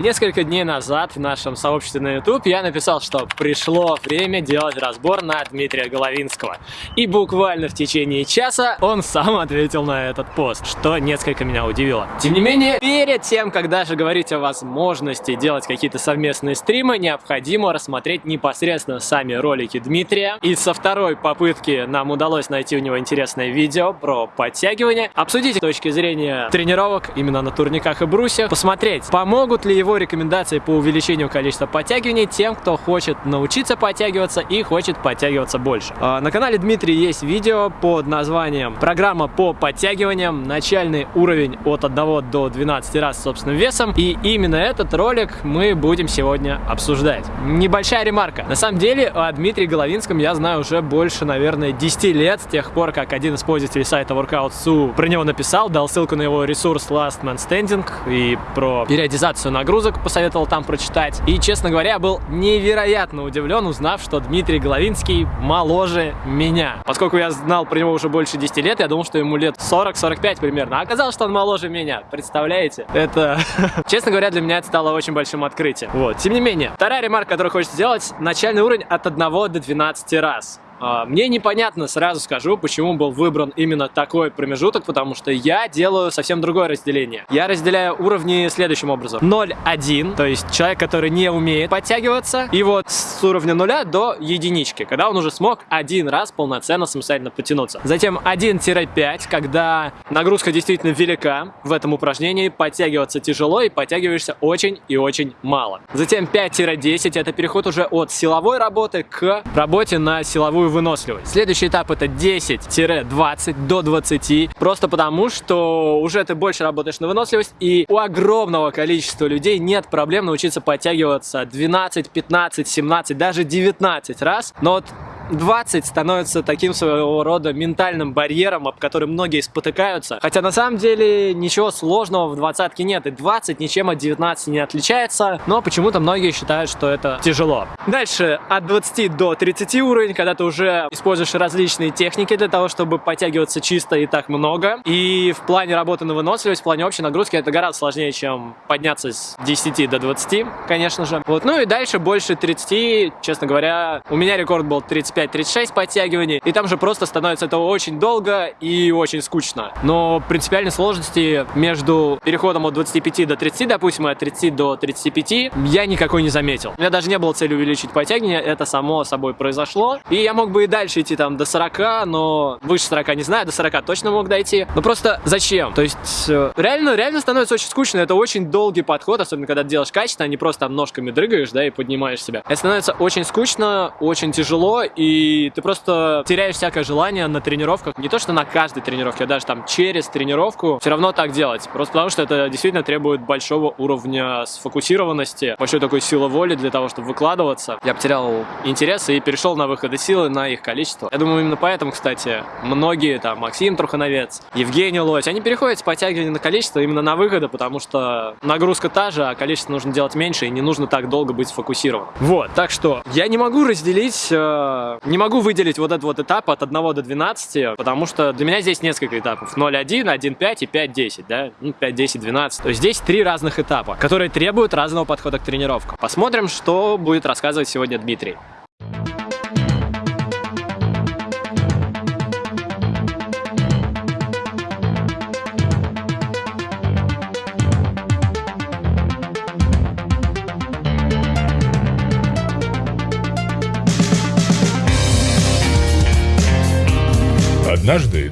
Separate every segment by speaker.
Speaker 1: Несколько дней назад в нашем сообществе на YouTube я написал, что пришло время делать разбор на Дмитрия Головинского. И буквально в течение часа он сам ответил на этот пост, что несколько меня удивило. Тем не менее, перед тем, как даже говорить о возможности делать какие-то совместные стримы, необходимо рассмотреть непосредственно сами ролики Дмитрия. И со второй попытки нам удалось найти у него интересное видео про подтягивание, обсудить с точки зрения тренировок именно на турниках и брусьях, посмотреть, помогут ли его рекомендации по увеличению количества подтягиваний тем, кто хочет научиться подтягиваться и хочет подтягиваться больше. А, на канале Дмитрия есть видео под названием «Программа по подтягиваниям. Начальный уровень от 1 до 12 раз собственным весом». И именно этот ролик мы будем сегодня обсуждать. Небольшая ремарка. На самом деле о Дмитрии Головинском я знаю уже больше, наверное, 10 лет, с тех пор, как один из пользователей сайта Workout.su про него написал, дал ссылку на его ресурс Last Man Standing и про периодизацию нагрузок нагрузок посоветовал там прочитать. И, честно говоря, был невероятно удивлен, узнав, что Дмитрий Головинский моложе меня. Поскольку я знал про него уже больше 10 лет, я думал, что ему лет 40-45 примерно. А оказалось, что он моложе меня. Представляете? Это, честно говоря, для меня это стало очень большим открытием. Вот. Тем не менее, вторая ремарка, которую хочется сделать, начальный уровень от 1 до 12 раз. А, мне непонятно, сразу скажу, почему был выбран именно такой промежуток, потому что я делаю совсем другое разделение. Я разделяю уровни следующим образом. 0-1, то есть человек, который не умеет подтягиваться, и вот с уровня 0 до единички, когда он уже смог один раз полноценно самостоятельно потянуться. Затем 1-5, когда нагрузка действительно велика в этом упражнении, подтягиваться тяжело и подтягиваешься очень и очень мало. Затем 5-10, это переход уже от силовой работы к работе на силовую выносливость. Следующий этап это 10-20 до 20, просто потому что уже ты больше работаешь на выносливость, и у огромного количества людей нет проблем научиться подтягиваться 12, 15, 17, даже 19 раз, но вот 20 становится таким своего рода ментальным барьером, об котором многие спотыкаются. Хотя на самом деле ничего сложного в двадцатке нет, и 20 ничем от 19 не отличается, но почему-то многие считают, что это тяжело. Дальше от 20 до 30 уровень, когда ты уже используешь различные техники для того, чтобы подтягиваться чисто и так много. И в плане работы на выносливость, в плане общей нагрузки это гораздо сложнее, чем подняться с 10 до 20, конечно же. Вот. Ну и дальше больше 30, честно говоря, у меня рекорд был 35 35-36 подтягиваний, и там же просто становится это очень долго и очень скучно. Но принципиальной сложности между переходом от 25 до 30, допустим, и от 30 до 35 я никакой не заметил. У меня даже не было цели увеличить подтягивание, это само собой произошло. И я мог бы и дальше идти там до 40, но выше 40 не знаю, до 40 точно мог дойти. Но просто зачем? То есть э, реально, реально становится очень скучно, это очень долгий подход, особенно когда делаешь качественно, а не просто ножками дрыгаешь, да, и поднимаешь себя. Это становится очень скучно, очень тяжело, и и ты просто теряешь всякое желание на тренировках, не то что на каждой тренировке, а даже там через тренировку, все равно так делать, просто потому что это действительно требует большого уровня сфокусированности, большой такой силы воли для того, чтобы выкладываться. Я потерял интерес и перешел на выходы силы, на их количество. Я думаю, именно поэтому, кстати, многие, там, Максим Трухановец, Евгений Лось, они переходят с подтягивания на количество именно на выходы, потому что нагрузка та же, а количество нужно делать меньше, и не нужно так долго быть сфокусированным. Вот, так что я не могу разделить э, не могу выделить вот этот вот этап от 1 до 12, потому что для меня здесь несколько этапов. 0.1, 1.5 и 5.10, да? Ну, 5, 10, 12. То есть здесь три разных этапа, которые требуют разного подхода к тренировкам. Посмотрим, что будет рассказывать сегодня Дмитрий.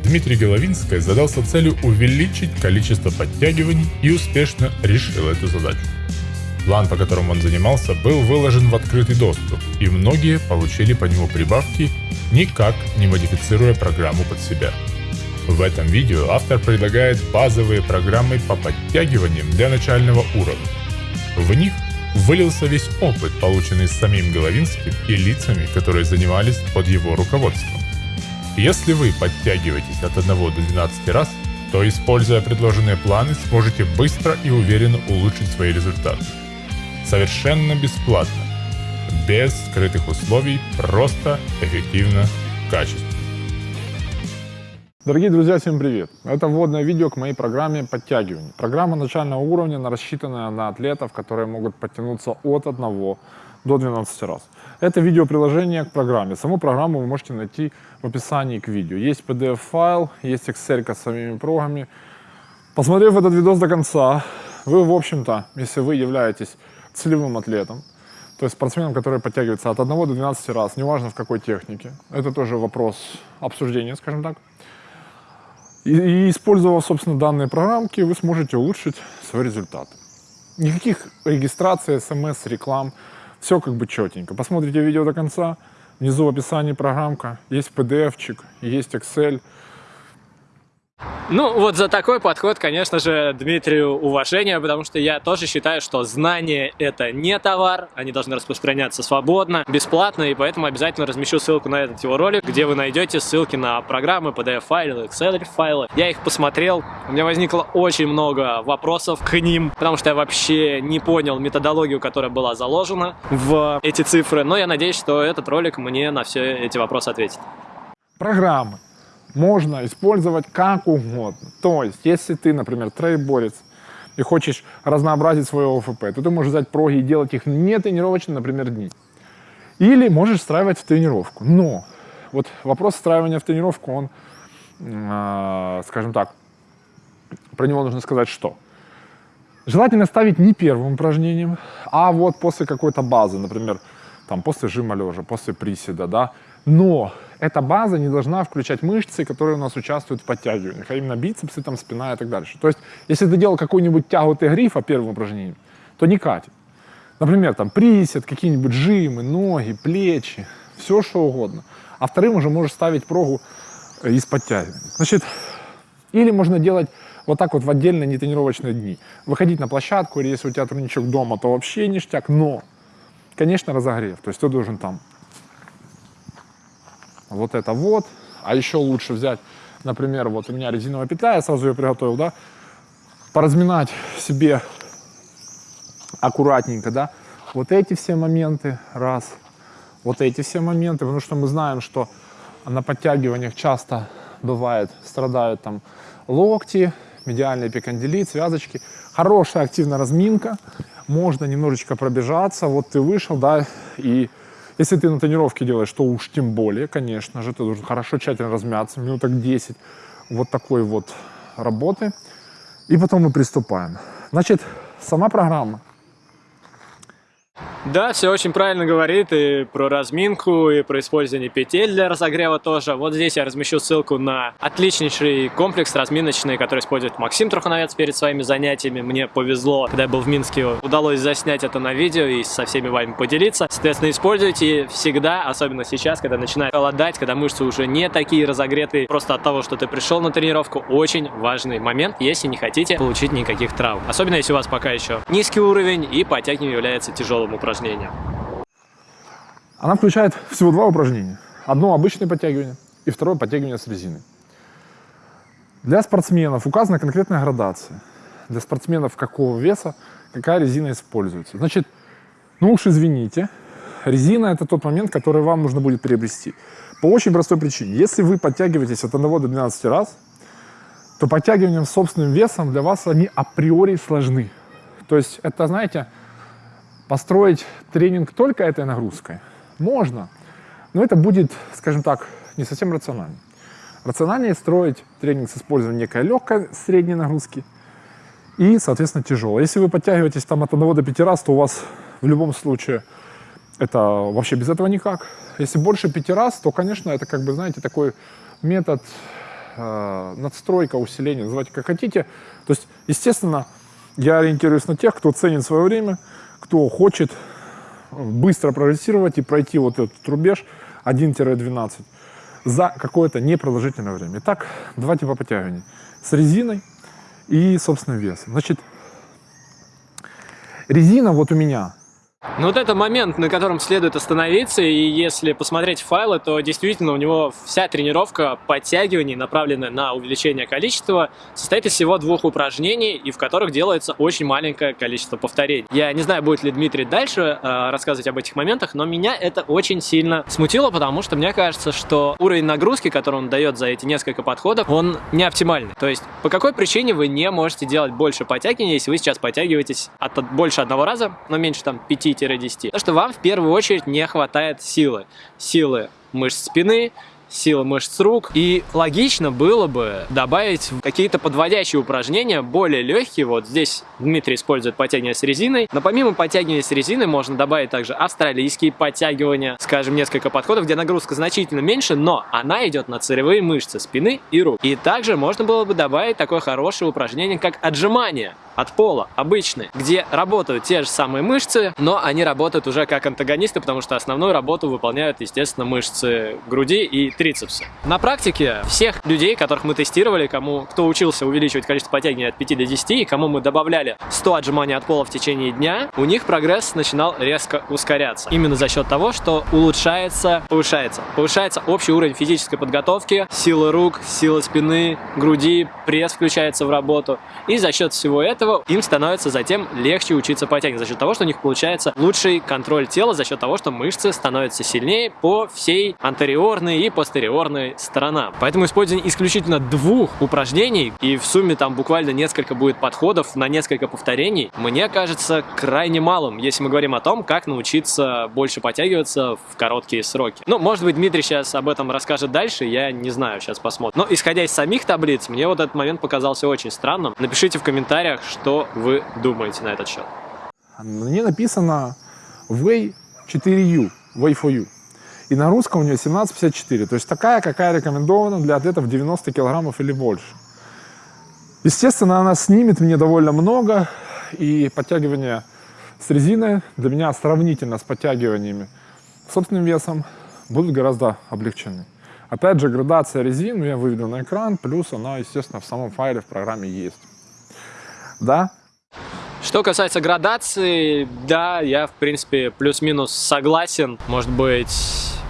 Speaker 2: Дмитрий Головинский задался целью увеличить количество подтягиваний и успешно решил эту задачу. План, по которому он занимался, был выложен в открытый доступ, и многие получили по нему прибавки, никак не модифицируя программу под себя. В этом видео автор предлагает базовые программы по подтягиваниям для начального уровня. В них вылился весь опыт, полученный самим Головинским и лицами, которые занимались под его руководством. Если вы подтягиваетесь от 1 до 12 раз, то используя предложенные планы сможете быстро и уверенно улучшить свои результаты. Совершенно бесплатно, без скрытых условий, просто, эффективно, качественно.
Speaker 3: Дорогие друзья, всем привет! Это вводное видео к моей программе подтягиваний. Программа начального уровня, рассчитанная на атлетов, которые могут подтянуться от 1 до 12 раз. Это видеоприложение к программе. Саму программу вы можете найти в описании к видео. Есть PDF-файл, есть Excel с самими прогами. Посмотрев этот видос до конца, вы, в общем-то, если вы являетесь целевым атлетом, то есть спортсменом, который подтягивается от 1 до 12 раз, неважно в какой технике, это тоже вопрос обсуждения, скажем так, и, и используя, собственно, данные программки, вы сможете улучшить свой результат. Никаких регистраций, смс, реклам, все как бы четенько. Посмотрите видео до конца, внизу в описании программка, есть PDF-чик, есть Excel,
Speaker 1: ну, вот за такой подход, конечно же, Дмитрию уважение, потому что я тоже считаю, что знания — это не товар, они должны распространяться свободно, бесплатно, и поэтому обязательно размещу ссылку на этот его ролик, где вы найдете ссылки на программы, PDF-файлы, Excel-файлы. Я их посмотрел, у меня возникло очень много вопросов к ним, потому что я вообще не понял методологию, которая была заложена в эти цифры, но я надеюсь, что этот ролик мне на все эти вопросы ответит.
Speaker 3: Программы можно использовать как угодно. То есть, если ты, например, трейборец, и хочешь разнообразить свое ОФП, то ты можешь взять проги и делать их не тренировочно, например, дни. Или можешь встраивать в тренировку. Но вот вопрос встраивания в тренировку, он, э, скажем так, про него нужно сказать что. Желательно ставить не первым упражнением, а вот после какой-то базы, например, там после жима лежа, после приседа, да. Но эта база не должна включать мышцы, которые у нас участвуют в подтягиваниях, а именно бицепсы, там, спина и так дальше. То есть, если ты делал какую-нибудь тягу грифа первым упражнением, то не катит. Например, там присед, какие-нибудь жимы, ноги, плечи, все что угодно. А вторым уже можешь ставить прогу э, из подтягиваний. Значит, или можно делать вот так вот в отдельные нетренировочные дни. Выходить на площадку, или если у тебя турничок дома, то вообще ништяк, но, конечно, разогрев. То есть ты должен там вот это вот. А еще лучше взять, например, вот у меня резиновая петля, я сразу ее приготовил, да, поразминать себе аккуратненько, да, вот эти все моменты, раз, вот эти все моменты, потому что мы знаем, что на подтягиваниях часто бывает, страдают там локти, медиальный эпикондилит, связочки. Хорошая активная разминка, можно немножечко пробежаться, вот ты вышел, да, и если ты на тренировке делаешь, то уж тем более, конечно же, ты должен хорошо, тщательно размяться, минуток 10 вот такой вот работы. И потом мы приступаем. Значит, сама программа
Speaker 1: да, все очень правильно говорит и про разминку, и про использование петель для разогрева тоже. Вот здесь я размещу ссылку на отличнейший комплекс разминочный, который использует Максим Трухановец перед своими занятиями. Мне повезло, когда я был в Минске, удалось заснять это на видео и со всеми вами поделиться. Соответственно, используйте всегда, особенно сейчас, когда начинает холодать, когда мышцы уже не такие разогретые, просто от того, что ты пришел на тренировку, очень важный момент, если не хотите получить никаких травм. Особенно, если у вас пока еще низкий уровень и подтягивание является тяжелым упражнением упражнения?
Speaker 3: Она включает всего два упражнения. Одно обычное подтягивание и второе подтягивание с резиной. Для спортсменов указана конкретная градация. Для спортсменов какого веса какая резина используется. Значит, ну уж извините, резина это тот момент, который вам нужно будет приобрести. По очень простой причине. Если вы подтягиваетесь от 1 до 12 раз, то подтягиванием собственным весом для вас они априори сложны. То есть это, знаете, построить тренинг только этой нагрузкой? Можно, но это будет, скажем так, не совсем рационально. Рациональнее строить тренинг с использованием некой легкой средней нагрузки и, соответственно, тяжелой. Если вы подтягиваетесь там от 1 до 5 раз, то у вас в любом случае это вообще без этого никак. Если больше 5 раз, то, конечно, это как бы, знаете, такой метод э, надстройка, усиления, называйте как хотите. То есть, естественно, я ориентируюсь на тех, кто ценит свое время, кто хочет быстро прогрессировать и пройти вот этот рубеж 1-12 за какое-то непродолжительное время. Итак, два типа подтягиваний. С резиной и собственным весом. Значит, резина вот у меня
Speaker 1: Ну вот это момент, на котором следует остановиться, и если посмотреть файлы, то действительно у него вся тренировка подтягиваний, направленная на увеличение количества, состоит из всего двух упражнений, и в которых делается очень маленькое количество повторений. Я не знаю, будет ли Дмитрий дальше э, рассказывать об этих моментах, но меня это очень сильно смутило, потому что мне кажется, что уровень нагрузки, который он дает за эти несколько подходов, он не оптимальный. То есть по какой причине вы не можете делать больше подтягиваний, если вы сейчас подтягиваетесь от, больше одного раза, но меньше там 5 10. Потому что вам в первую очередь не хватает силы. Силы мышц спины, силы мышц рук. И логично было бы добавить какие-то подводящие упражнения, более легкие. Вот здесь Дмитрий использует подтягивания с резиной. Но помимо подтягивания с резиной можно добавить также австралийские подтягивания. Скажем, несколько подходов, где нагрузка значительно меньше, но она идет на целевые мышцы спины и рук. И также можно было бы добавить такое хорошее упражнение, как отжимание от пола, обычные, где работают те же самые мышцы, но они работают уже как антагонисты, потому что основную работу выполняют, естественно, мышцы груди и трицепса. На практике всех людей, которых мы тестировали, кому кто учился увеличивать количество подтягиваний от 5 до 10, и кому мы добавляли 100 отжиманий от пола в течение дня, у них прогресс начинал резко ускоряться. Именно за счет того, что улучшается, повышается. Повышается общий уровень физической подготовки, силы рук, силы спины, груди, пресс включается в работу. И за счет всего этого этого им становится затем легче учиться подтягивать, за счет того, что у них получается лучший контроль тела, за счет того, что мышцы становятся сильнее по всей антериорной и постериорной сторонам. Поэтому использование исключительно двух упражнений, и в сумме там буквально несколько будет подходов на несколько повторений, мне кажется крайне малым, если мы говорим о том, как научиться больше подтягиваться в короткие сроки. Ну, может быть, Дмитрий сейчас об этом расскажет дальше, я не знаю, сейчас посмотрим. Но исходя из самих таблиц, мне вот этот момент показался очень странным. Напишите в комментариях, что вы думаете на этот счет?
Speaker 3: Мне написано Way 4U, Way for You. И на русском у нее 1754, то есть такая, какая рекомендована для атлетов 90 килограммов или больше. Естественно, она снимет мне довольно много, и подтягивания с резиной для меня сравнительно с подтягиваниями собственным весом будут гораздо облегчены. Опять же, градация резин я выведу на экран, плюс она, естественно, в самом файле в программе есть да.
Speaker 1: Что касается градации, да, я, в принципе, плюс-минус согласен. Может быть,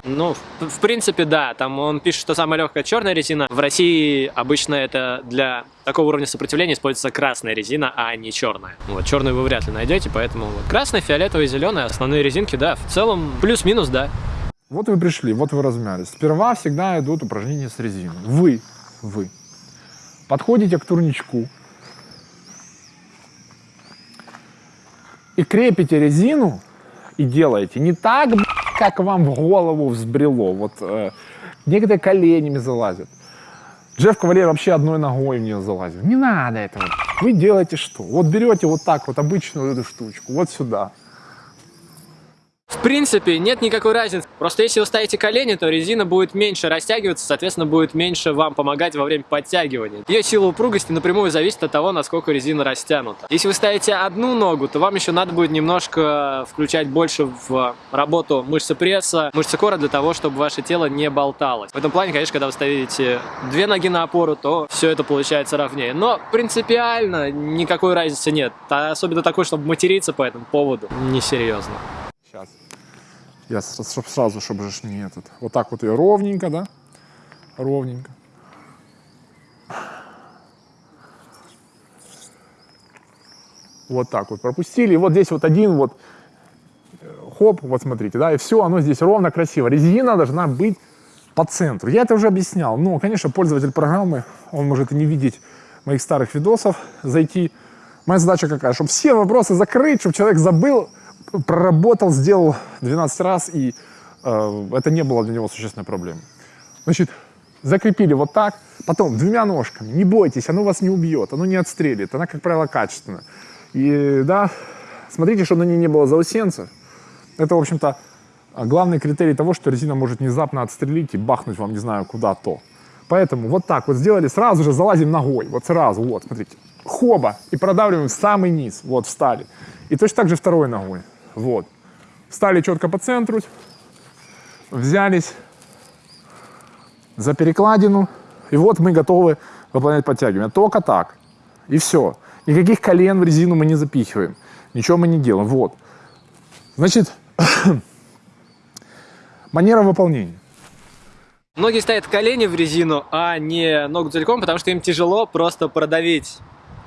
Speaker 1: ну, в, в принципе, да. Там он пишет, что самая легкая черная резина. В России обычно это для такого уровня сопротивления используется красная резина, а не черная. Вот, черную вы вряд ли найдете, поэтому вот, красная, фиолетовая, зеленая, основные резинки, да, в целом плюс-минус, да.
Speaker 3: Вот вы пришли, вот вы размялись. Сперва всегда идут упражнения с резиной. Вы, вы подходите к турничку, и крепите резину и делаете не так, как вам в голову взбрело. Вот э, некоторые коленями залазят. Джефф Кавалер вообще одной ногой в нее залазил. Не надо этого. Вы делаете что? Вот берете вот так вот обычную эту штучку, вот сюда.
Speaker 1: Принципе, нет никакой разницы. Просто если вы ставите колени, то резина будет меньше растягиваться, соответственно, будет меньше вам помогать во время подтягивания. Ее сила упругости напрямую зависит от того, насколько резина растянута. Если вы ставите одну ногу, то вам еще надо будет немножко включать больше в работу мышцы пресса, мышцы кора для того, чтобы ваше тело не болталось. В этом плане, конечно, когда вы ставите две ноги на опору, то все это получается ровнее. Но принципиально никакой разницы нет. Особенно такой, чтобы материться по этому поводу, несерьезно.
Speaker 3: Сейчас. Я сразу, чтобы же не этот. Вот так вот ее ровненько, да? Ровненько. Вот так вот пропустили. И вот здесь вот один вот э, хоп, вот смотрите, да, и все, оно здесь ровно, красиво. Резина должна быть по центру. Я это уже объяснял. Но, конечно, пользователь программы, он может и не видеть моих старых видосов, зайти. Моя задача какая? Чтобы все вопросы закрыть, чтобы человек забыл, проработал, сделал 12 раз, и э, это не было для него существенной проблемой. Значит, закрепили вот так, потом двумя ножками, не бойтесь, оно вас не убьет, оно не отстрелит, она, как правило, качественная. И, да, смотрите, чтобы на ней не было заусенцев. Это, в общем-то, главный критерий того, что резина может внезапно отстрелить и бахнуть вам, не знаю, куда-то. Поэтому вот так вот сделали, сразу же залазим ногой, вот сразу, вот, смотрите, хоба, и продавливаем в самый низ, вот, встали. И точно так же второй ногой. Вот. Стали четко по центру, взялись за перекладину, и вот мы готовы выполнять подтягивания. Только так. И все. Никаких колен в резину мы не запихиваем. Ничего мы не делаем. Вот. Значит, манера выполнения.
Speaker 1: Многие ставят колени в резину, а не ногу целиком, потому что им тяжело просто продавить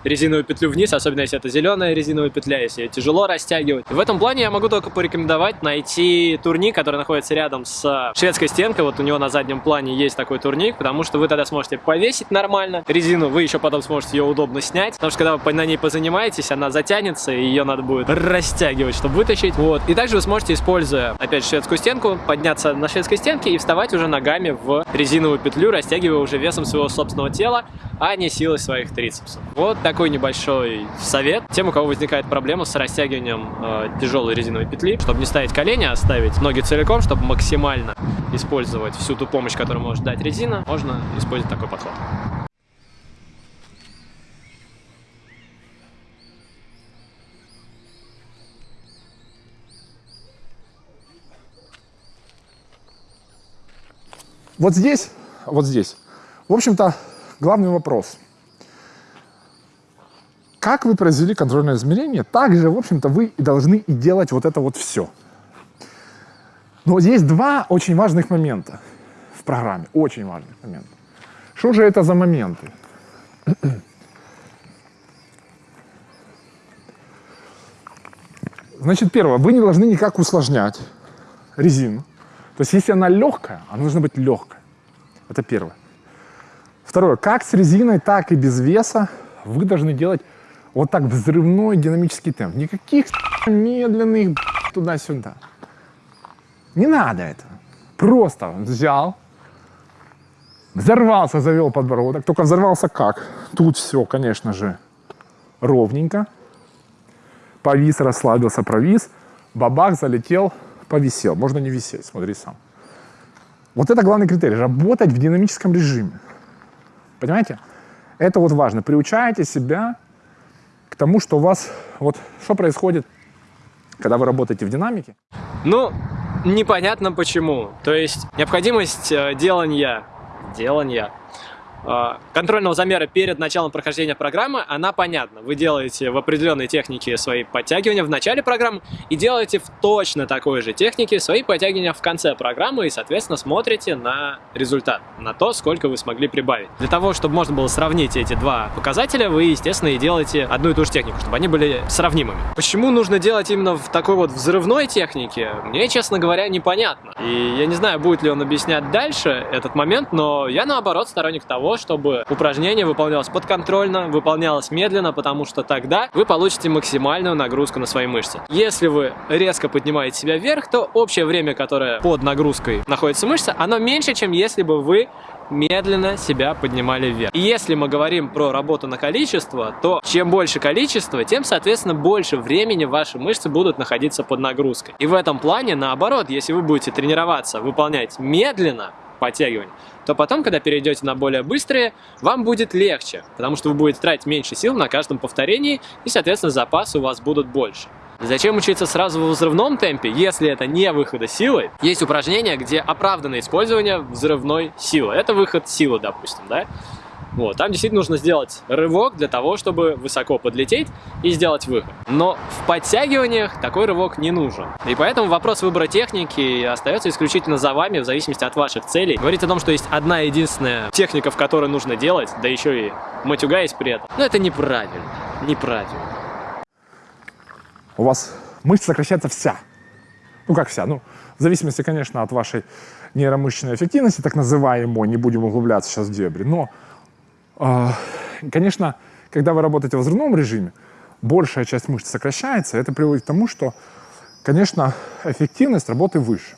Speaker 1: резиновую петлю вниз, особенно если это зеленая резиновая петля, если ее тяжело растягивать. В этом плане я могу только порекомендовать найти турник, который находится рядом с шведской стенкой. Вот у него на заднем плане есть такой турник, потому что вы тогда сможете повесить нормально резину, вы еще потом сможете ее удобно снять, потому что когда вы на ней позанимаетесь, она затянется, и ее надо будет растягивать, чтобы вытащить. Вот. И также вы сможете, используя, опять же, шведскую стенку, подняться на шведской стенке и вставать уже ногами в резиновую петлю, растягивая уже весом своего собственного тела, а не силой своих трицепсов. Вот так такой небольшой совет. Тем, у кого возникает проблема с растягиванием э, тяжелой резиновой петли, чтобы не ставить колени, а ставить ноги целиком, чтобы максимально использовать всю ту помощь, которую может дать резина, можно использовать такой подход.
Speaker 3: Вот здесь, вот здесь, в общем-то, главный вопрос – как вы произвели контрольное измерение, так же, в общем-то, вы и должны и делать вот это вот все. Но есть два очень важных момента в программе, очень важных момента. Что же это за моменты? Значит, первое, вы не должны никак усложнять резину. То есть, если она легкая, она должна быть легкой. Это первое. Второе, как с резиной, так и без веса вы должны делать вот так взрывной динамический темп. Никаких медленных туда-сюда. Не надо этого. Просто взял, взорвался, завел подбородок. Только взорвался как? Тут все, конечно же, ровненько. Повис, расслабился, провис. Бабах залетел, повисел. Можно не висеть, смотри сам. Вот это главный критерий. Работать в динамическом режиме. Понимаете? Это вот важно. Приучайте себя тому, что у вас, вот что происходит, когда вы работаете в динамике?
Speaker 1: Ну, непонятно почему. То есть необходимость э, делания, делания контрольного замера перед началом прохождения программы, она понятна. Вы делаете в определенной технике свои подтягивания в начале программы и делаете в точно такой же технике свои подтягивания в конце программы и, соответственно, смотрите на результат, на то, сколько вы смогли прибавить. Для того, чтобы можно было сравнить эти два показателя, вы, естественно, и делаете одну и ту же технику, чтобы они были сравнимыми. Почему нужно делать именно в такой вот взрывной технике, мне, честно говоря, непонятно. И я не знаю, будет ли он объяснять дальше этот момент, но я, наоборот, сторонник того, чтобы упражнение выполнялось подконтрольно, выполнялось медленно, потому что тогда вы получите максимальную нагрузку на свои мышцы. Если вы резко поднимаете себя вверх, то общее время, которое под нагрузкой находится мышца, оно меньше, чем если бы вы медленно себя поднимали вверх. И если мы говорим про работу на количество, то чем больше количество, тем, соответственно, больше времени ваши мышцы будут находиться под нагрузкой. И в этом плане, наоборот, если вы будете тренироваться, выполнять медленно, подтягиваний, то потом, когда перейдете на более быстрые, вам будет легче, потому что вы будете тратить меньше сил на каждом повторении, и, соответственно, запасы у вас будут больше. Зачем учиться сразу в взрывном темпе, если это не выхода силы? Есть упражнения, где оправдано использование взрывной силы. Это выход силы, допустим, да? Вот, там действительно нужно сделать рывок для того, чтобы высоко подлететь и сделать выход. Но в подтягиваниях такой рывок не нужен. И поэтому вопрос выбора техники остается исключительно за вами, в зависимости от ваших целей. Говорить о том, что есть одна единственная техника, в которой нужно делать, да еще и матюгаясь при этом, ну это неправильно, неправильно.
Speaker 3: У вас мышца сокращается вся. Ну как вся, ну в зависимости, конечно, от вашей нейромышечной эффективности, так называемой, не будем углубляться сейчас в дебри, но конечно, когда вы работаете в взрывном режиме, большая часть мышц сокращается, это приводит к тому, что, конечно, эффективность работы выше.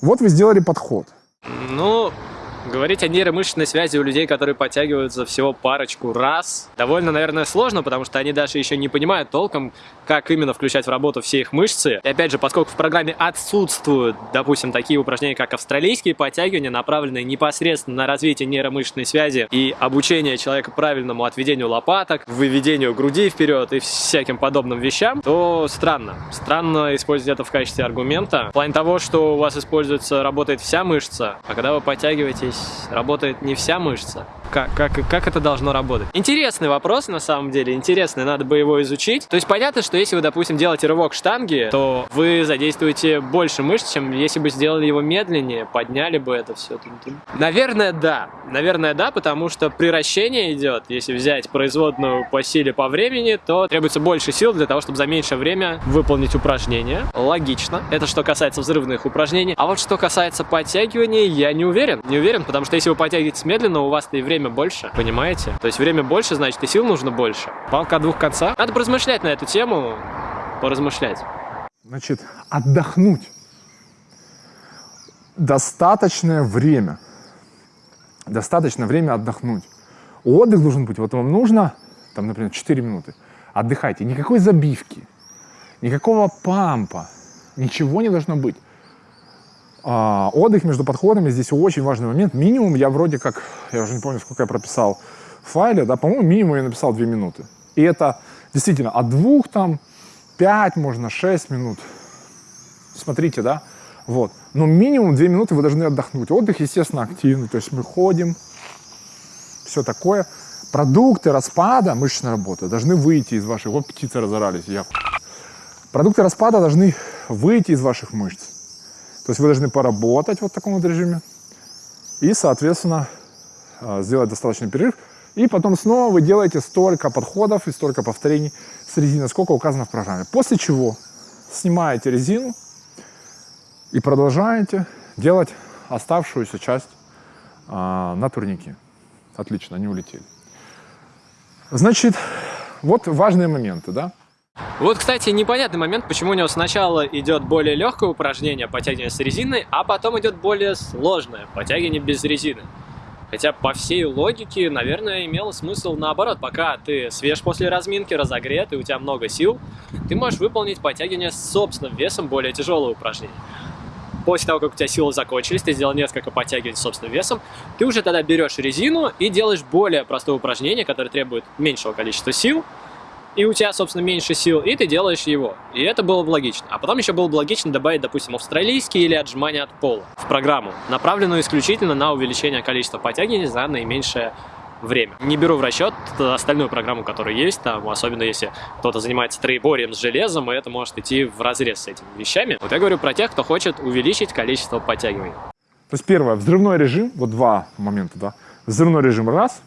Speaker 3: Вот вы сделали подход.
Speaker 1: Ну, Говорить о нейромышечной связи у людей, которые подтягиваются всего парочку раз, довольно, наверное, сложно, потому что они даже еще не понимают толком, как именно включать в работу все их мышцы. И опять же, поскольку в программе отсутствуют, допустим, такие упражнения, как австралийские подтягивания, направленные непосредственно на развитие нейромышечной связи и обучение человека правильному отведению лопаток, выведению груди вперед и всяким подобным вещам, то странно. Странно использовать это в качестве аргумента. В плане того, что у вас используется, работает вся мышца, а когда вы подтягиваетесь здесь работает не вся мышца? Как, как, как это должно работать? Интересный вопрос, на самом деле, интересный, надо бы его изучить. То есть понятно, что если вы, допустим, делаете рывок штанги, то вы задействуете больше мышц, чем если бы сделали его медленнее, подняли бы это все. Наверное, да. Наверное, да, потому что приращение идет. Если взять производную по силе, по времени, то требуется больше сил для того, чтобы за меньшее время выполнить упражнение. Логично. Это что касается взрывных упражнений. А вот что касается подтягиваний, я не уверен. Не уверен, потому что если вы подтягиваетесь медленно, у вас-то и время больше, понимаете? То есть время больше, значит и сил нужно больше. Палка двух концах. Надо поразмышлять на эту тему, поразмышлять.
Speaker 3: Значит, отдохнуть. Достаточное время. Достаточное время отдохнуть. Отдых должен быть, вот вам нужно, там, например, 4 минуты. Отдыхайте. Никакой забивки, никакого пампа, ничего не должно быть. А, отдых между подходами здесь очень важный момент. Минимум я вроде как, я уже не помню, сколько я прописал в файле, да, по-моему, минимум я написал 2 минуты. И это действительно от двух там, 5, можно 6 минут. Смотрите, да, вот. Но минимум 2 минуты вы должны отдохнуть. Отдых, естественно, активный, то есть мы ходим, все такое. Продукты распада мышечной работы должны выйти из ваших... Вот птицы разорались, я... Продукты распада должны выйти из ваших мышц. То есть вы должны поработать вот в таком вот режиме и, соответственно, а, сделать достаточный перерыв. И потом снова вы делаете столько подходов и столько повторений с резиной, сколько указано в программе. После чего снимаете резину и продолжаете делать оставшуюся часть а, на турнике. Отлично, они улетели. Значит, вот важные моменты, да.
Speaker 1: Вот, кстати, непонятный момент, почему у него сначала идет более легкое упражнение подтягивания с резиной, а потом идет более сложное подтягивание без резины. Хотя по всей логике, наверное, имело смысл наоборот. Пока ты свеж после разминки, разогрет, и у тебя много сил, ты можешь выполнить подтягивание с собственным весом более тяжелого упражнения. После того, как у тебя силы закончились, ты сделал несколько подтягиваний с собственным весом, ты уже тогда берешь резину и делаешь более простое упражнение, которое требует меньшего количества сил, и у тебя, собственно, меньше сил, и ты делаешь его. И это было бы логично. А потом еще было бы логично добавить, допустим, австралийские или отжимания от пола в программу, направленную исключительно на увеличение количества подтягиваний за наименьшее время. Не беру в расчет остальную программу, которая есть, там, особенно если кто-то занимается троеборием с железом, и это может идти в разрез с этими вещами. Вот я говорю про тех, кто хочет увеличить количество подтягиваний.
Speaker 3: То есть первое, взрывной режим, вот два момента, да. Взрывной режим раз,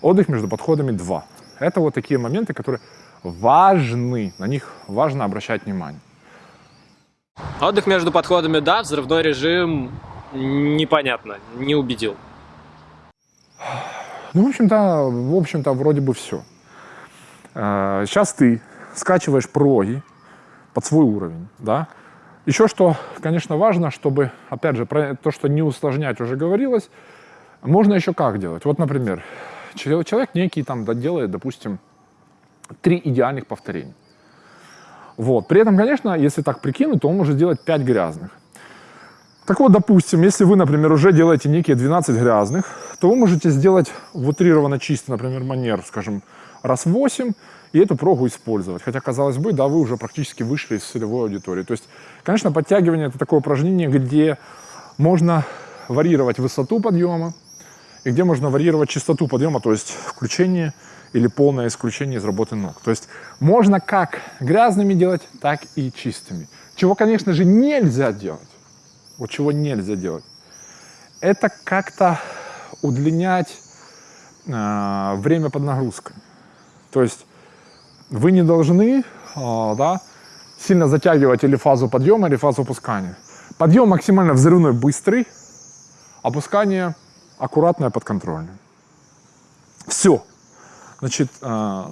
Speaker 3: отдых между подходами два. Это вот такие моменты, которые важны, на них важно обращать внимание.
Speaker 1: Отдых между подходами, да, взрывной режим непонятно, не убедил.
Speaker 3: Ну, в общем-то, в общем-то, вроде бы все. А, сейчас ты скачиваешь проги под свой уровень, да. Еще что, конечно, важно, чтобы, опять же, про то, что не усложнять уже говорилось, можно еще как делать. Вот, например, человек некий там делает, допустим, три идеальных повторения. Вот. При этом, конечно, если так прикинуть, то он может сделать 5 грязных. Так вот, допустим, если вы, например, уже делаете некие 12 грязных, то вы можете сделать в утрированно чистый, например, манер, скажем, раз 8, и эту прогу использовать. Хотя, казалось бы, да, вы уже практически вышли из целевой аудитории. То есть, конечно, подтягивание – это такое упражнение, где можно варьировать высоту подъема, и где можно варьировать частоту подъема, то есть включение или полное исключение из работы ног. То есть можно как грязными делать, так и чистыми. Чего, конечно же, нельзя делать. Вот чего нельзя делать. Это как-то удлинять э, время под нагрузкой. То есть вы не должны э, да, сильно затягивать или фазу подъема, или фазу опускания. Подъем максимально взрывной быстрый, опускание аккуратное, подконтрольное. Все. Значит... Э...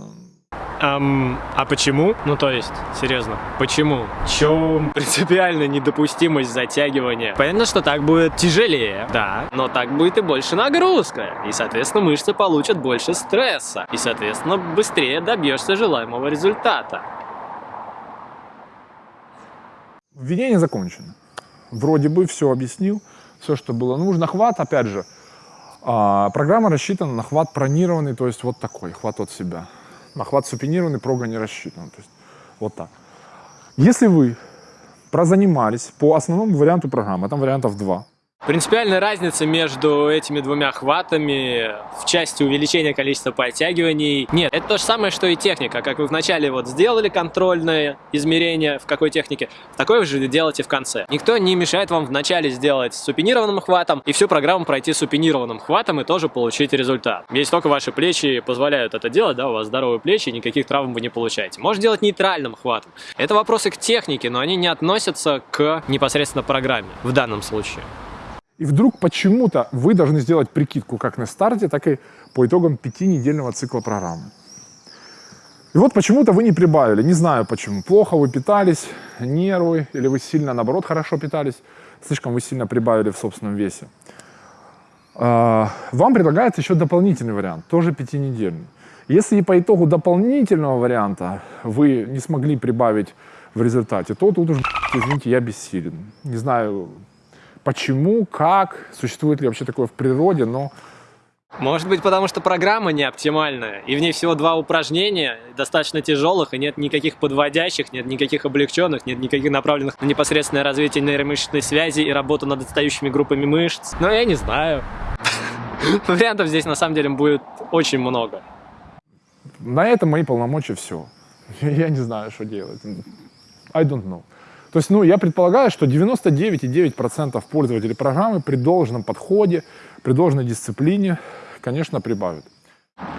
Speaker 1: Um, а почему? Ну, то есть, серьезно, почему? Чем принципиальная недопустимость затягивания? Понятно, что так будет тяжелее, да, но так будет и больше нагрузка. И, соответственно, мышцы получат больше стресса. И, соответственно, быстрее добьешься желаемого результата.
Speaker 3: Введение закончено. Вроде бы все объяснил, все, что было нужно. Хват, опять же, а, программа рассчитана на хват пронированный, то есть вот такой, хват от себя. На хват супинированный прога не рассчитан, то есть вот так. Если вы прозанимались по основному варианту программы, там вариантов два,
Speaker 1: Принципиальной разницы между этими двумя хватами в части увеличения количества подтягиваний нет. Это то же самое, что и техника. Как вы вначале вот сделали контрольное измерение, в какой технике, такое же делайте в конце. Никто не мешает вам вначале сделать супинированным хватом и всю программу пройти супинированным хватом и тоже получить результат. Если только ваши плечи позволяют это делать, да, у вас здоровые плечи, никаких травм вы не получаете. Можете делать нейтральным хватом. Это вопросы к технике, но они не относятся к непосредственно программе в данном случае.
Speaker 3: И вдруг почему-то вы должны сделать прикидку как на старте, так и по итогам пятинедельного цикла программы. И вот почему-то вы не прибавили, не знаю почему. Плохо вы питались, нервы, или вы сильно, наоборот, хорошо питались, слишком вы сильно прибавили в собственном весе. А, вам предлагается еще дополнительный вариант, тоже пятинедельный. Если по итогу дополнительного варианта вы не смогли прибавить в результате, то тут уже, извините, я бессилен. Не знаю, почему, как, существует ли вообще такое в природе, но...
Speaker 1: Может быть, потому что программа не оптимальная, и в ней всего два упражнения, достаточно тяжелых, и нет никаких подводящих, нет никаких облегченных, нет никаких направленных на непосредственное развитие нейромышечной связи и работу над отстающими группами мышц. Но я не знаю. Вариантов здесь на самом деле будет очень много.
Speaker 3: На этом мои полномочия все. Я не знаю, что делать. I don't know. То есть, ну, я предполагаю, что 99,9% пользователей программы при должном подходе, при должной дисциплине, конечно, прибавят.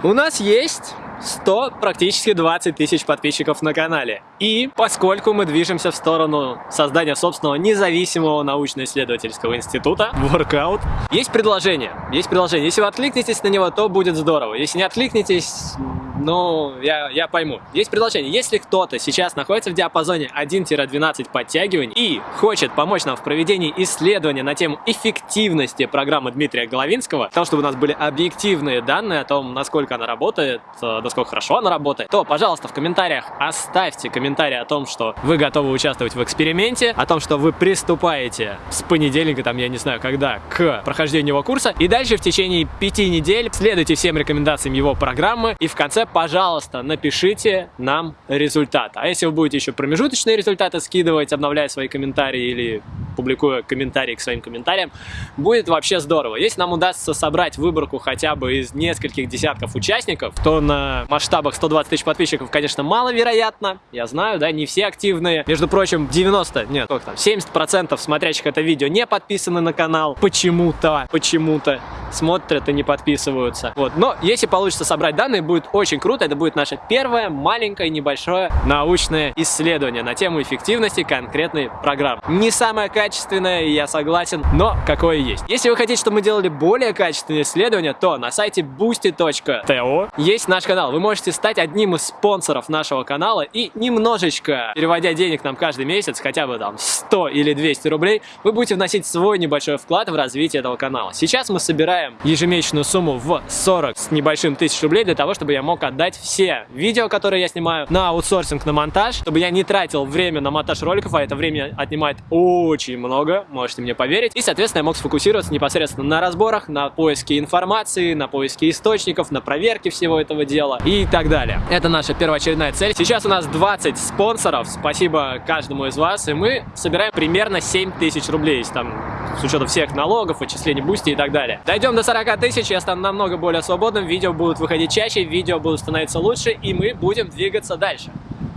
Speaker 1: У нас есть 100, практически 20 тысяч подписчиков на канале. И поскольку мы движемся в сторону создания собственного независимого научно-исследовательского института, Workout, есть предложение. Есть предложение. Если вы откликнетесь на него, то будет здорово. Если не откликнетесь, ну, я, я пойму. Есть предложение. Если кто-то сейчас находится в диапазоне 1-12 подтягиваний и хочет помочь нам в проведении исследования на тему эффективности программы Дмитрия Головинского, того, чтобы у нас были объективные данные о том, насколько она работает, э, насколько хорошо она работает, то, пожалуйста, в комментариях оставьте комментарий о том, что вы готовы участвовать в эксперименте, о том, что вы приступаете с понедельника, там, я не знаю, когда, к прохождению его курса, и дальше в течение пяти недель следуйте всем рекомендациям его программы, и в конце пожалуйста, напишите нам результат. А если вы будете еще промежуточные результаты скидывать, обновляя свои комментарии или публикуя комментарии к своим комментариям, будет вообще здорово. Если нам удастся собрать выборку хотя бы из нескольких десятков участников, то на масштабах 120 тысяч подписчиков, конечно, маловероятно. Я знаю, да, не все активные. Между прочим, 90, нет, сколько там, 70% смотрящих это видео не подписаны на канал. Почему-то, почему-то смотрят и не подписываются. Вот, но если получится собрать данные, будет очень круто. Это будет наше первое маленькое небольшое научное исследование на тему эффективности конкретной программы. Не самое качественное, я согласен, но какое есть. Если вы хотите, чтобы мы делали более качественные исследования, то на сайте boosty.to есть наш канал. Вы можете стать одним из спонсоров нашего канала и немножечко, переводя денег нам каждый месяц, хотя бы там 100 или 200 рублей, вы будете вносить свой небольшой вклад в развитие этого канала. Сейчас мы собираем ежемесячную сумму в 40 с небольшим тысяч рублей для того, чтобы я мог отдать все видео, которые я снимаю, на аутсорсинг, на монтаж, чтобы я не тратил время на монтаж роликов, а это время отнимает очень много, можете мне поверить. И, соответственно, я мог сфокусироваться непосредственно на разборах, на поиске информации, на поиске источников, на проверке всего этого дела и так далее. Это наша первоочередная цель. Сейчас у нас 20 спонсоров, спасибо каждому из вас, и мы собираем примерно 7 тысяч рублей, там, с учетом всех налогов, отчислений бусти и так далее. Дойдем до 40 тысяч, я стану намного более свободным, видео будут выходить чаще, видео будут становиться лучше, и мы будем двигаться дальше.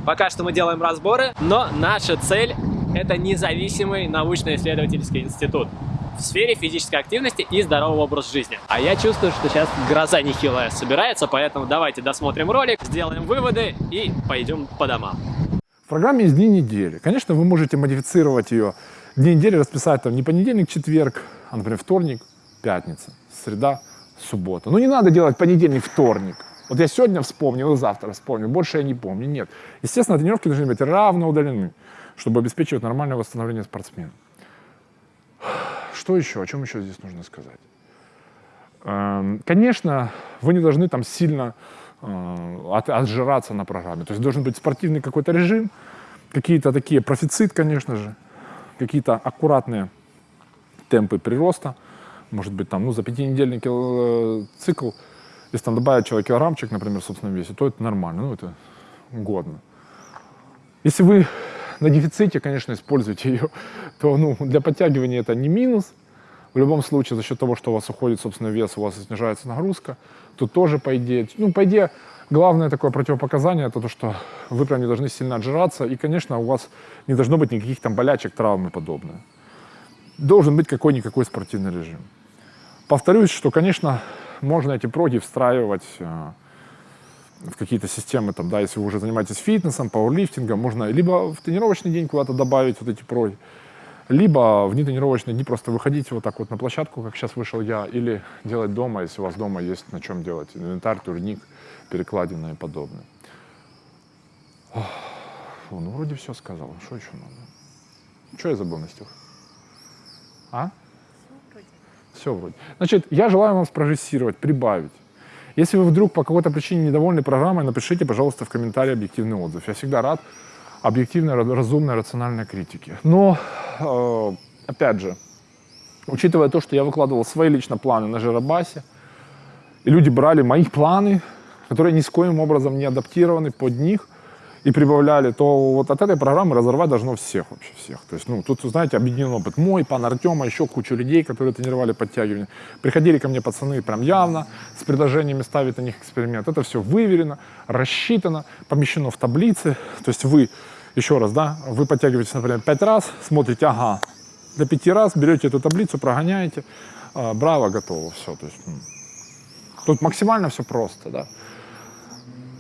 Speaker 1: Пока что мы делаем разборы, но наша цель это независимый научно-исследовательский институт в сфере физической активности и здорового образа жизни. А я чувствую, что сейчас гроза нехилая собирается, поэтому давайте досмотрим ролик, сделаем выводы и пойдем по домам.
Speaker 3: В программе есть дни недели. Конечно, вы можете модифицировать ее. Дни недели расписать там не понедельник, четверг, а, например, вторник, пятница, среда, суббота. Но не надо делать понедельник, вторник. Вот я сегодня вспомнил и завтра вспомнил, больше я не помню. Нет. Естественно, тренировки должны быть равно удалены, чтобы обеспечивать нормальное восстановление спортсмена. Что еще? О чем еще здесь нужно сказать? Эм, конечно, вы не должны там сильно э, отжираться на программе. То есть должен быть спортивный какой-то режим, какие-то такие профицит, конечно же, какие-то аккуратные темпы прироста. Может быть, там, ну, за пятинедельный э, цикл если там добавить человек килограммчик, например, в собственном весе, то это нормально, ну это годно. Если вы на дефиците, конечно, используете ее, то ну, для подтягивания это не минус, В любом случае, за счет того, что у вас уходит, собственно, вес, у вас снижается нагрузка. Тут тоже, по идее, ну, по идее, главное такое противопоказание, это то, что вы прям не должны сильно отжираться, и, конечно, у вас не должно быть никаких там болячек, травм и подобное. Должен быть какой-никакой спортивный режим. Повторюсь, что, конечно, можно эти проги встраивать э, в какие-то системы, там, да, если вы уже занимаетесь фитнесом, пауэрлифтингом, можно либо в тренировочный день куда-то добавить вот эти проги, либо в нетренировочные дни просто выходить вот так вот на площадку, как сейчас вышел я, или делать дома, если у вас дома есть на чем делать, инвентарь, турник, перекладина и подобное. Фу, ну вроде все сказал, что еще надо? Что я забыл, Настюх? А? Все вроде. Значит, я желаю вам спрогрессировать, прибавить. Если вы вдруг по какой-то причине недовольны программой, напишите, пожалуйста, в комментарии объективный отзыв. Я всегда рад объективной, разумной, рациональной критике. Но, э, опять же, учитывая то, что я выкладывал свои лично планы на Жиробасе, и люди брали мои планы, которые ни с коим образом не адаптированы под них, и прибавляли, то вот от этой программы разорвать должно всех вообще, всех. То есть, ну, тут, знаете, объединен опыт мой, пан Артема, еще кучу людей, которые тренировали подтягивания. Приходили ко мне пацаны прям явно с предложениями ставить на них эксперимент. Это все выверено, рассчитано, помещено в таблицы. То есть вы, еще раз, да, вы подтягиваетесь, например, пять раз, смотрите, ага, для пяти раз берете эту таблицу, прогоняете, а, браво, готово, все. То есть, тут максимально все просто, да.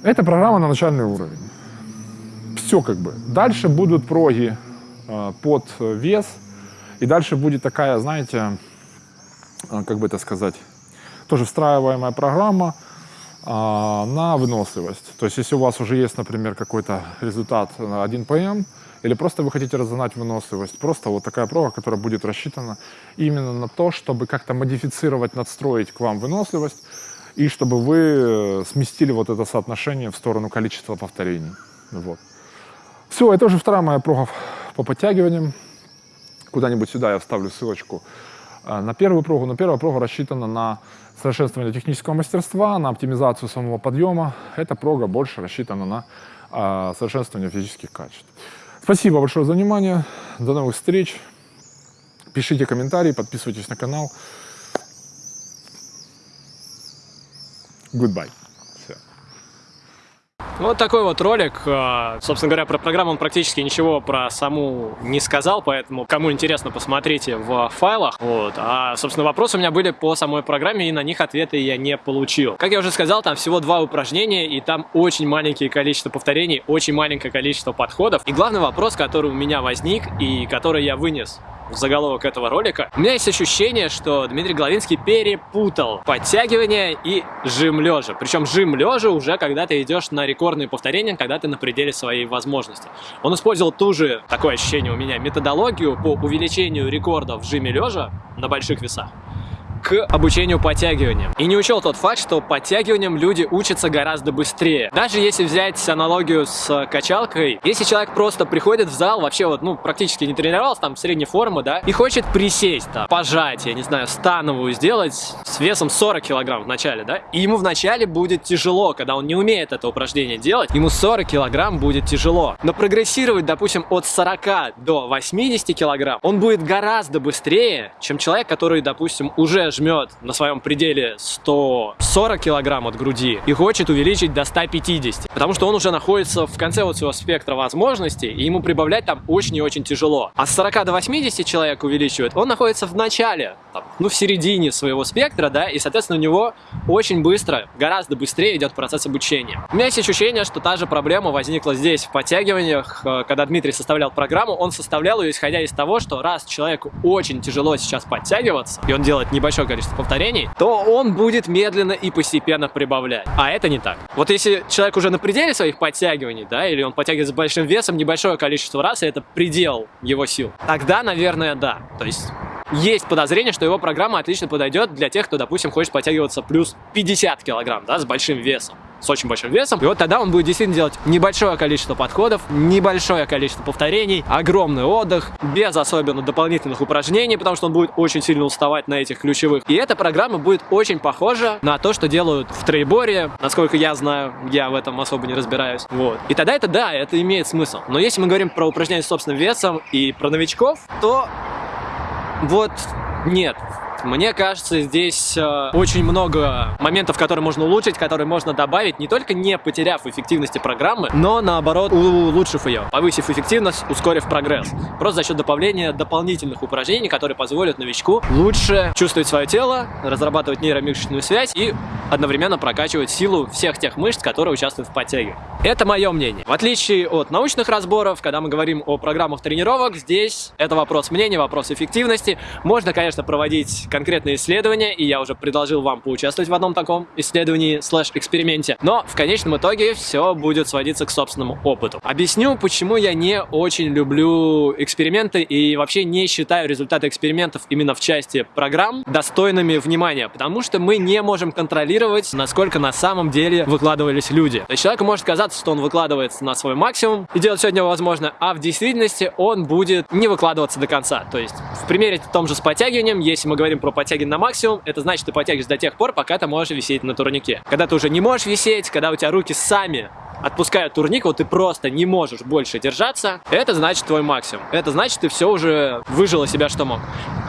Speaker 3: Это программа на начальный уровень все как бы. Дальше будут проги э, под вес, и дальше будет такая, знаете, э, как бы это сказать, тоже встраиваемая программа э, на выносливость. То есть если у вас уже есть, например, какой-то результат на 1 ПМ, или просто вы хотите разогнать выносливость, просто вот такая прога, которая будет рассчитана именно на то, чтобы как-то модифицировать, надстроить к вам выносливость, и чтобы вы э, сместили вот это соотношение в сторону количества повторений. Вот. Все, это уже вторая моя прога по подтягиваниям. Куда-нибудь сюда я вставлю ссылочку э, на первую прогу. Но первая прога рассчитана на совершенствование технического мастерства, на оптимизацию самого подъема. Эта прога больше рассчитана на э, совершенствование физических качеств. Спасибо большое за внимание. До новых встреч. Пишите комментарии, подписывайтесь на канал. Goodbye.
Speaker 1: Вот такой вот ролик. А, собственно говоря, про программу он практически ничего про саму не сказал, поэтому кому интересно, посмотрите в файлах. Вот. А, собственно, вопросы у меня были по самой программе, и на них ответы я не получил. Как я уже сказал, там всего два упражнения, и там очень маленькое количество повторений, очень маленькое количество подходов. И главный вопрос, который у меня возник, и который я вынес в заголовок этого ролика, у меня есть ощущение, что Дмитрий Головинский перепутал подтягивание и жим лежа. Причем жим лежа уже когда ты идешь на рекордные повторения, когда ты на пределе своей возможности. Он использовал ту же, такое ощущение у меня, методологию по увеличению рекордов в жиме лежа на больших весах к обучению подтягиваниям. И не учел тот факт, что подтягиваниям люди учатся гораздо быстрее. Даже если взять аналогию с качалкой, если человек просто приходит в зал, вообще вот, ну, практически не тренировался, там, средней формы, да, и хочет присесть, там, пожать, я не знаю, становую сделать с весом 40 килограмм в начале, да, и ему в начале будет тяжело, когда он не умеет это упражнение делать, ему 40 килограмм будет тяжело. Но прогрессировать, допустим, от 40 до 80 килограмм, он будет гораздо быстрее, чем человек, который, допустим, уже жмет на своем пределе 140 килограмм от груди и хочет увеличить до 150, потому что он уже находится в конце вот своего спектра возможностей, и ему прибавлять там очень и очень тяжело. А с 40 до 80 человек увеличивает, он находится в начале, там, ну в середине своего спектра, да, и соответственно у него очень быстро, гораздо быстрее идет процесс обучения. У меня есть ощущение, что та же проблема возникла здесь в подтягиваниях, э, когда Дмитрий составлял программу, он составлял ее исходя из того, что раз человеку очень тяжело сейчас подтягиваться, и он делает небольшой большое количество повторений, то он будет медленно и постепенно прибавлять. А это не так. Вот если человек уже на пределе своих подтягиваний, да, или он подтягивает с большим весом небольшое количество раз, и это предел его сил, тогда, наверное, да. То есть есть подозрение, что его программа отлично подойдет для тех, кто, допустим, хочет подтягиваться плюс 50 килограмм, да, с большим весом с очень большим весом. И вот тогда он будет действительно делать небольшое количество подходов, небольшое количество повторений, огромный отдых, без особенно дополнительных упражнений, потому что он будет очень сильно уставать на этих ключевых. И эта программа будет очень похожа на то, что делают в трейборе, насколько я знаю, я в этом особо не разбираюсь. Вот. И тогда это да, это имеет смысл. Но если мы говорим про упражнения с собственным весом и про новичков, то вот нет, Мне кажется, здесь э, очень много моментов, которые можно улучшить, которые можно добавить, не только не потеряв эффективности программы, но наоборот улучшив ее, повысив эффективность, ускорив прогресс. Просто за счет добавления дополнительных упражнений, которые позволят новичку лучше чувствовать свое тело, разрабатывать нейромышечную связь и одновременно прокачивать силу всех тех мышц, которые участвуют в подтяге. Это мое мнение. В отличие от научных разборов, когда мы говорим о программах тренировок, здесь это вопрос мнения, вопрос эффективности. Можно, конечно, проводить конкретные исследования, и я уже предложил вам поучаствовать в одном таком исследовании слэш-эксперименте, но в конечном итоге все будет сводиться к собственному опыту. Объясню, почему я не очень люблю эксперименты и вообще не считаю результаты экспериментов именно в части программ достойными внимания, потому что мы не можем контролировать, насколько на самом деле выкладывались люди. То есть человеку может казаться, что он выкладывается на свой максимум и делает все от него возможно, а в действительности он будет не выкладываться до конца. То есть в примере в том же с подтягиванием, если мы говорим про подтягивание на максимум, это значит, ты подтягиваешь до тех пор, пока ты можешь висеть на турнике. Когда ты уже не можешь висеть, когда у тебя руки сами отпускают турник, вот ты просто не можешь больше держаться, это значит твой максимум. Это значит, ты все уже выжил из себя, что мог.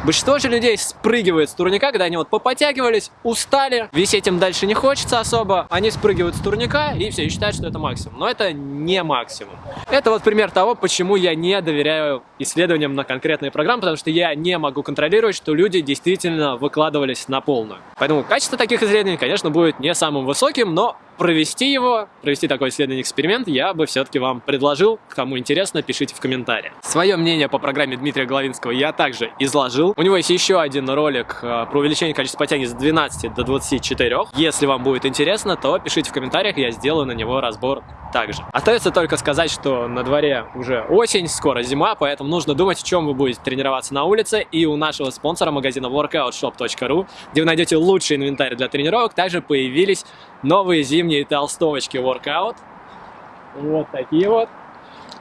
Speaker 1: Большинство же людей спрыгивает с турника, когда они вот попотягивались, устали, висеть им дальше не хочется особо, они спрыгивают с турника и все, и считают, что это максимум. Но это не максимум. Это вот пример того, почему я не доверяю исследованиям на конкретные программы, потому что я не могу контролировать, что люди действительно выкладывались на полную. Поэтому качество таких исследований, конечно, будет не самым высоким, но провести его, провести такой исследовательский эксперимент, я бы все-таки вам предложил. Кому интересно, пишите в комментариях. Свое мнение по программе Дмитрия Головинского я также изложил. У него есть еще один ролик э, про увеличение количества потяги с 12 до 24. Если вам будет интересно, то пишите в комментариях, я сделаю на него разбор также. Остается только сказать, что на дворе уже осень, скоро зима, поэтому нужно думать, в чем вы будете тренироваться на улице. И у нашего спонсора магазина workoutshop.ru, где вы найдете лучший инвентарь для тренировок, также появились новые зимние толстовочки Workout. Вот такие вот.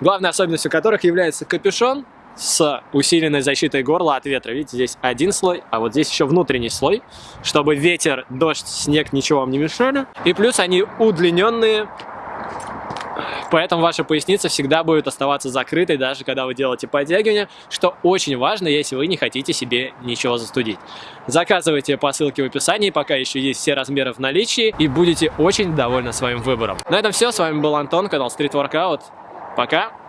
Speaker 1: Главной особенностью которых является капюшон с усиленной защитой горла от ветра. Видите, здесь один слой, а вот здесь еще внутренний слой, чтобы ветер, дождь, снег ничего вам не мешали. И плюс они удлиненные Поэтому ваша поясница всегда будет оставаться закрытой, даже когда вы делаете подтягивания, что очень важно, если вы не хотите себе ничего застудить. Заказывайте по ссылке в описании, пока еще есть все размеры в наличии, и будете очень довольны своим выбором. На этом все, с вами был Антон, канал Street Workout. Пока!